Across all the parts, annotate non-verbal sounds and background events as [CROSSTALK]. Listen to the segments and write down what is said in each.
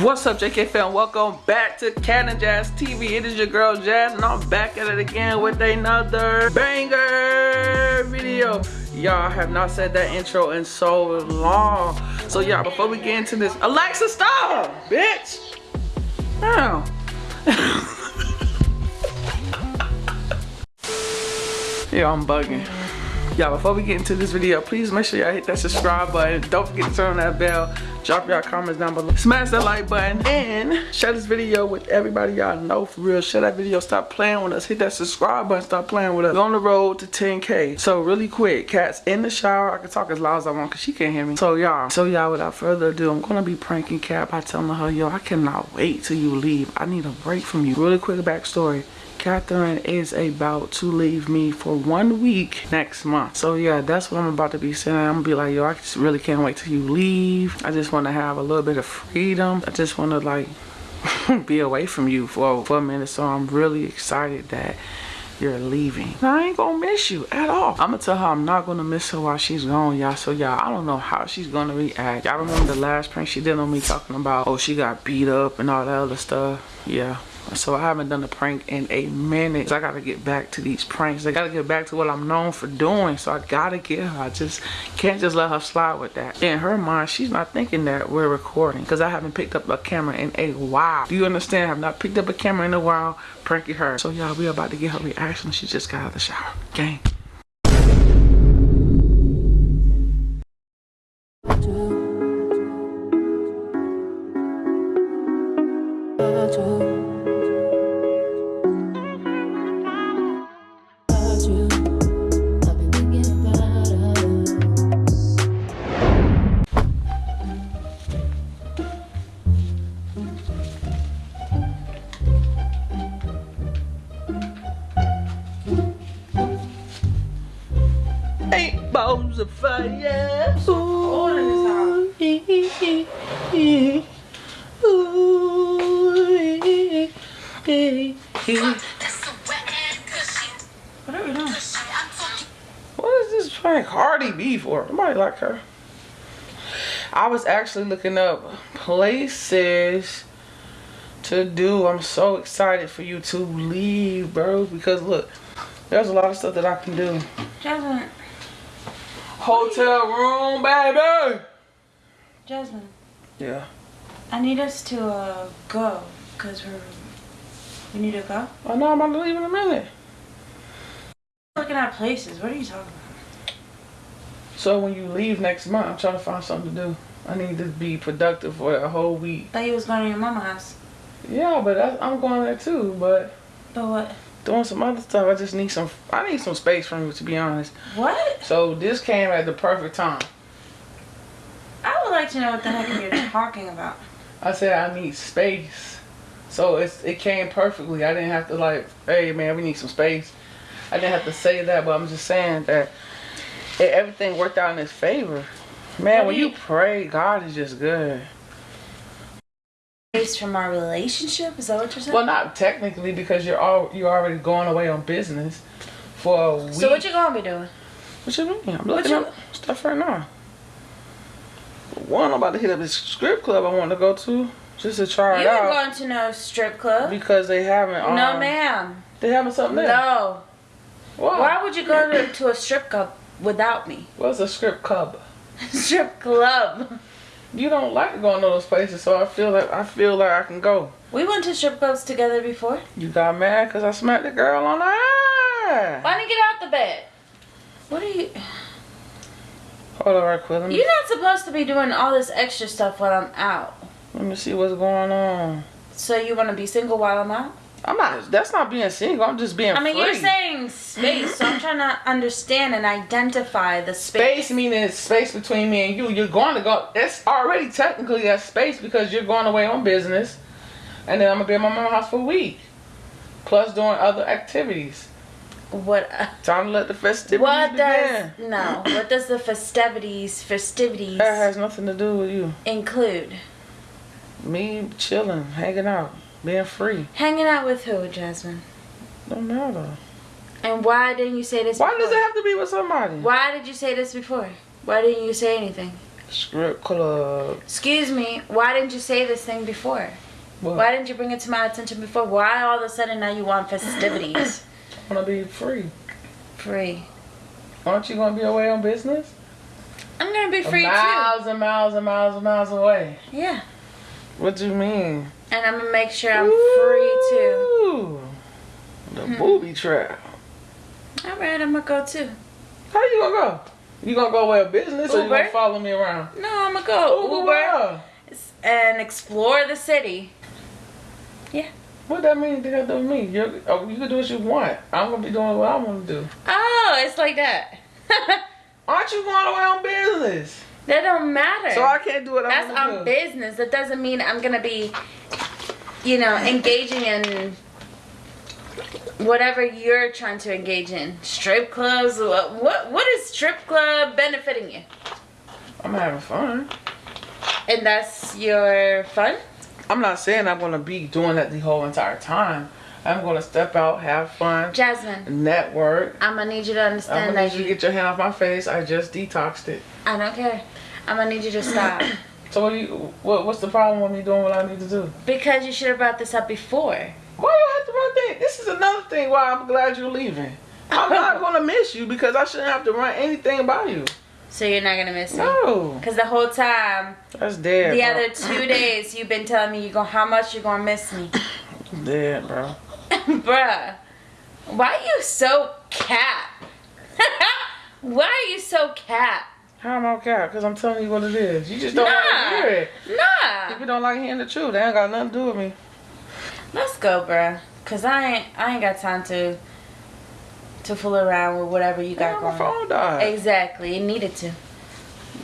What's up JK fam? Welcome back to and Jazz TV. It is your girl Jazz and I'm back at it again with another banger video. Y'all have not said that intro in so long. So y'all, before we get into this, Alexa stop! Bitch! Now. [LAUGHS] yeah, I'm bugging. Y'all, before we get into this video, please make sure y'all hit that subscribe button. Don't forget to turn on that bell. Drop y'all comments down below. Smash that like button and share this video with everybody y'all know for real. Share that video. Stop playing with us. Hit that subscribe button. Stop playing with us. We're on the road to 10K. So really quick, Cat's in the shower. I can talk as loud as I want because she can't hear me. So y'all, so y'all, without further ado, I'm to be pranking Cat by telling her, yo, I cannot wait till you leave. I need a break from you. Really quick backstory. Catherine is about to leave me for one week next month. So yeah, that's what I'm about to be saying. I'm gonna be like, yo, I just really can't wait till you leave. I just want to have a little bit of freedom. I just want to like [LAUGHS] be away from you for, for a minute. So I'm really excited that you're leaving. I ain't gonna miss you at all. I'm gonna tell her I'm not gonna miss her while she's gone, y'all. So y'all, I don't know how she's gonna react. Y'all remember the last prank she did on me talking about, oh, she got beat up and all that other stuff? Yeah, so I haven't done a prank in a minute. So I gotta get back to these pranks. I gotta get back to what I'm known for doing. So I gotta get her. I just can't just let her slide with that. In her mind, she's not thinking that we're recording because I haven't picked up a camera in a while. Do you understand? I have not picked up a camera in a while pranking her. So y'all, we about to get her reaction. She just got out of the shower. Gang. What are we doing? What is this prank Hardy B for? Nobody like her. I was actually looking up places to do. I'm so excited for you to leave, bro. Because look, there's a lot of stuff that I can do. Jasmine. Hotel room, baby. Jasmine. Yeah. I need us to uh, go because we're. We need to go. Oh, I know I'm about to leave in a minute. Looking at places. What are you talking about? So when you leave next month, I'm trying to find something to do. I need to be productive for a whole week. I Thought you was going to your mama house. Yeah, but I, I'm going there too. But But what? doing some other stuff, I just need some. I need some space from you, to be honest. What? So this came at the perfect time. I would like to know what the heck you're talking about. I said I need space. So it's it came perfectly. I didn't have to like, hey man, we need some space. I didn't have to say that, but I'm just saying that it, everything worked out in his favor. Man, when you pray, God is just good. Based from our relationship? Is that what you're saying? Well, not technically because you're all you're already going away on business for a week. so what you gonna be doing? What you mean? I'm looking you- up stuff right now. One, I'm about to hit up this script club I want to go to just to try it You ain't out going to no strip club. because they haven't. Um, no, ma'am. They having something there. No. Why? Why would you go to, to a strip club without me? What's a strip club? [LAUGHS] strip club. You don't like going to those places, so I feel like I feel like I can go. We went to strip clubs together before. You got mad because I smacked the girl on the eye. Why didn't you get out the bed? What are you? Hold on, right quick. You're not supposed to be doing all this extra stuff while I'm out. Let me see what's going on. So you want to be single while I'm out? I'm not. That's not being single. I'm just being. I mean, free. you're saying space, so I'm [CLEARS THROAT] trying to understand and identify the space. Space meaning space between me and you. You're going to go. It's already technically that space because you're going away on business, and then I'm gonna be at my mom's house for a week, plus doing other activities. What? Uh, Time to let the festivities What begin. does no? What does the festivities festivities That has nothing to do with you. include? Me chilling, hanging out, being free. Hanging out with who, Jasmine? Don't matter. And why didn't you say this? Why before? does it have to be with somebody? Why did you say this before? Why didn't you say anything? Strip club. Excuse me, why didn't you say this thing before? What? Why didn't you bring it to my attention before? Why all of a sudden now you want festivities? [COUGHS] I wanna be free. free. Aren't you gonna be away on business? I'm gonna be free too. miles and miles and miles and miles away. Yeah. What do you mean? And I'm gonna make sure I'm free too. The Hmm. booby trap. Alright, I'm gonna go too. How you gonna go? You gonna go away on business or you gonna follow me around? No, I'm gonna go Uber Uber and explore the city. Yeah. What that mean to do with me? You're, oh, you can do what you want. I'm gonna be doing what I want to do. Oh, it's like that. [LAUGHS] Aren't you going away on business? That don't matter. So I can't do it. I That's on business. That doesn't mean I'm gonna be, you know, engaging in whatever you're trying to engage in. Strip clubs. What what, what is strip club benefiting you? I'm having fun. And that's your fun. I'm not saying I'm gonna be doing that the whole entire time. I'm gonna step out, have fun, Jasmine, network. I'm gonna need you to understand I'm gonna need that you to get your hand off my face. I just detoxed it. I don't care. I'm gonna need you to stop [COUGHS] So what do you? What, what's the problem with me doing what I need to do? because you should have brought this up before. Why do I have to run things? This is another thing why I'm glad you're leaving. I'm not [LAUGHS] gonna miss you because I shouldn't have to run anything by you. So you're not gonna miss me. No, Cause the whole time, that's dead. the bro. other two days, you've been telling me you go how much you're gonna miss me, [COUGHS] dead, bro. [LAUGHS] bruh. [LAUGHS] Why are you so cat? Why are you so cat? How am I cat? Because I'm telling you what it is. You just don't want Nah. to hear it. Nah. People don't like hearing the truth. They ain't got nothing to do with me. Let's go, bruh. Cause I ain't I ain't got time to to fool around with whatever you got Yeah, going. phone died. Exactly. It needed to.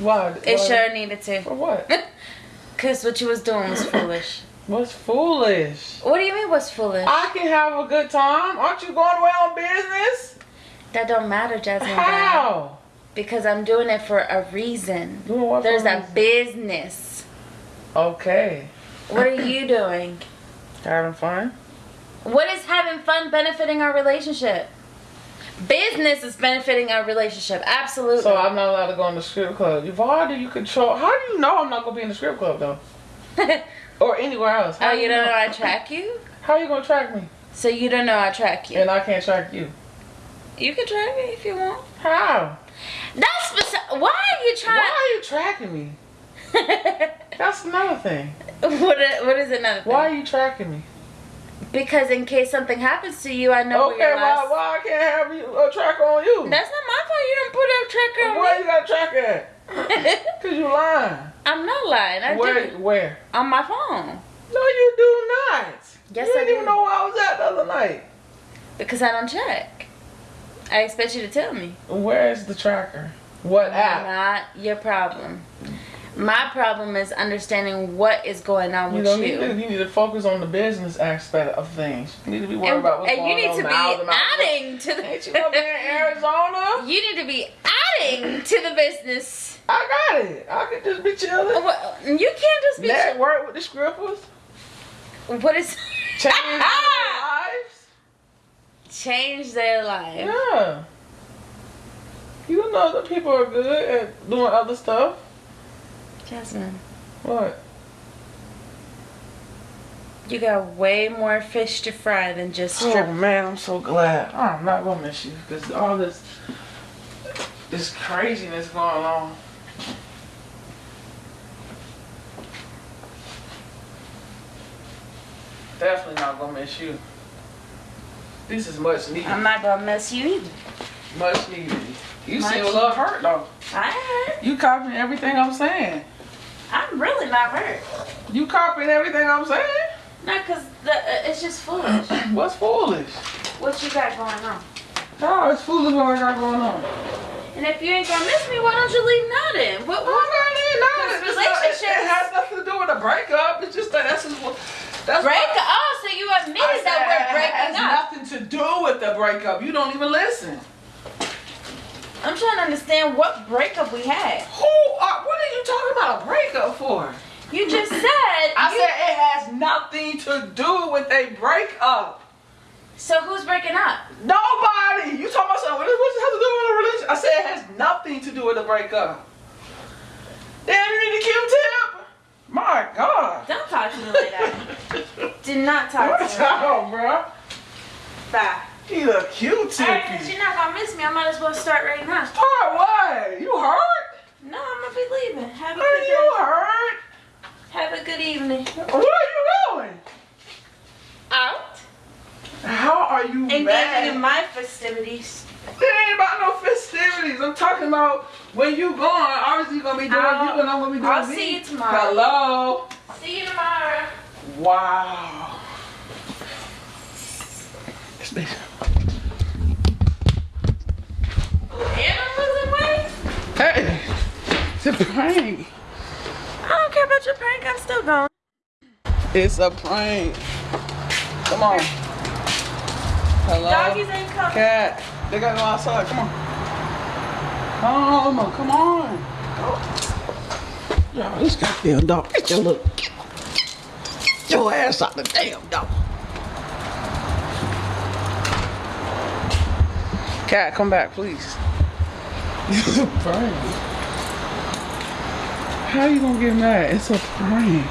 Why? It sure needed to. For what? [LAUGHS] Cause what you was doing was [COUGHS] foolish. What's foolish? What do you mean what's foolish? I can have a good time. Aren't you going away on business? that don't matter, Jasmine. How? Because I'm doing it for a reason. Doing what There's a reason? business. Okay. What are you doing? Having fun? What is having fun benefiting our relationship? Business is benefiting our relationship. Absolutely. So I'm not allowed to go in the strip club. You- Why do you control? How do you know I'm not gonna be in the strip club though, [LAUGHS] or anywhere else? How oh, you don't know I track you? How you gonna track me? So you don't know I track you? And I can't track you. You can track me if you want. How? That's why are you Why are you tracking me? [LAUGHS] That's another thing. what? What is another thing? Why are you tracking me? Because in case something happens to you, I know Okay, where your why, why I can't have you a tracker on you? That's not my fault. You don't put a tracker Where on you got a tracker at? me. Cause you lying. I'm not lying. I Where? did Where? on my phone No, you do not. Yes, you I didn't do. even know where I was at the other night. because I don't check. I expect you to tell me. Where is the tracker? What app? Not your problem. My problem is understanding what is going on You with you. you need, to, you need to focus on the business aspect of things. You need to be worried and, about what's and going you need to be miles and miles away. adding to the. Ain't you gonna in [LAUGHS] Arizona? you need to be adding to the business. I got it. I can just be chilling. Well, You can't just be. Network work with the scrippers. What is? [LAUGHS] Change their lives. Change their life. Yeah. You know that people are good at doing other stuff. Jasmine, What? you got way more fish to fry than just oh, strip. Oh man, I'm so glad. Oh, I'm not gonna miss you because all this this craziness going on. Definitely not gonna miss you. This is much needed. I'm not gonna miss you either. much needed. You Much seem a little hurt though. I heard. You copying everything I'm saying. I'm really not hurt. You copying everything I'm saying. Not cause the, uh, it's just foolish. [CLEARS THROAT] What's foolish? what you got going on? No, it's foolish what I got going on. And if you ain't gonna miss me, why don't you leave now then? What? What? Oh, not in none. Because It's not- it- It, has nothing to do with a breakup. It's just that that's just what. That's Break what- Oh, so you admitted that we're breaking has up. nothing to do with the breakup. You don't even listen. I'm trying to understand what breakup we had. Who? Are, what are you talking about a breakup for? You just said. I you- said it has nothing to do with a breakup. So who's breaking up? Nobody. You talking about something? What does it have to do with a relationship? I said it has nothing to do with a breakup. Damn, you need a Q-tip? My God. Don't talk to me like that. [LAUGHS] Did not talk What's to me. up, bro? Bye. Need a Q-tip. Alright, you're not gonna miss me. I might as well start right now. Start what? You hurt? No, I'm gonna be leaving. Have a Are good you day. hurt? Have a good evening. Where are you going? Out. How are you Engaging mad? in my festivities. It ain't about no festivities. I'm talking about when you going. Obviously, you gonna be doing I'll- you, oh, and I'm gonna be doing I'll me. see you tomorrow. Hello. See you tomorrow. Wow. This bitch. And I'm losing weight. Hey, it's a prank. I don't care about your prank. I'm still going. It's a prank. Come on. Hello. Doggies ain't coming. Cat. They gotta go outside. Come on. Come on. Come on. Yo, this goddamn dog. Get your little. Get your ass out the damn dog. Cat, come back, please. It's a prank. How you gonna get mad? It's a prank.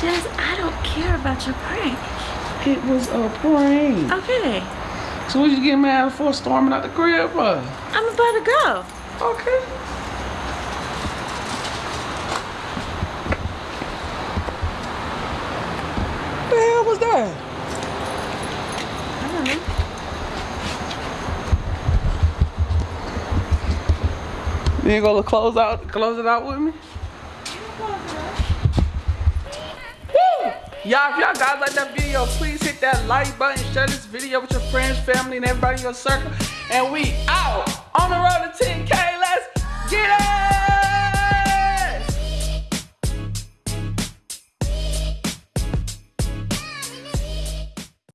Jazz, I don't care about your prank. It was a prank. Okay. So what you get mad for storming out the crib for? I'm about to go. Okay. What The hell was that? I don't know. You ain't gonna close out close it out with me? Y'all, if y'all guys like that video, please hit that like button, share this video with your friends, family, and everybody in your circle. And we out on the road to 10K. Let's get it!